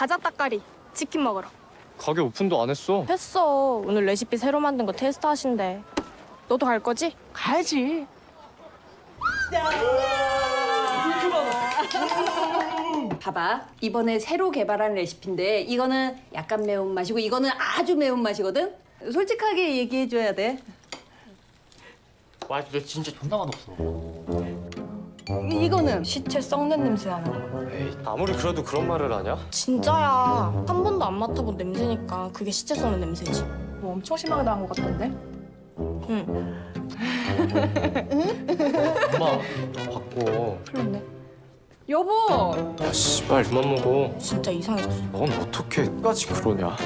가자 따까리 치킨 먹으러 가게 오픈도 안 했어. 했어 오늘 레시피 새로 만든 거 테스트 하신대 너도 갈 거지? 가야지. 봐봐. 이번에 새로 개발한 레시피인데 이거는 약간 매운맛이고 이거는 아주 매운맛이거든? 솔직하게 얘기해줘야 돼. 와, 근데 진짜 존나 맛없어. 이- 이거는 시체 썩는 냄새 나는 거 에이, 아무리 그래도 그런 말을 하냐? 진짜야 한 번도 안 맡아본 냄새니까 그게 시체 썩는 냄새지 뭐 엄청 심하게 나온 것 같던데? 응 엄마, 바꿔. 풀렸네. 여보! 야, 씨발, 그만 먹어. 진짜 이상해졌어 넌 어떻게 끝까지 그러냐?